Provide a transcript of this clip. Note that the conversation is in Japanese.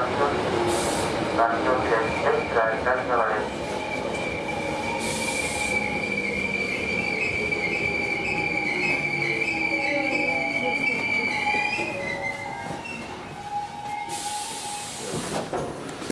です。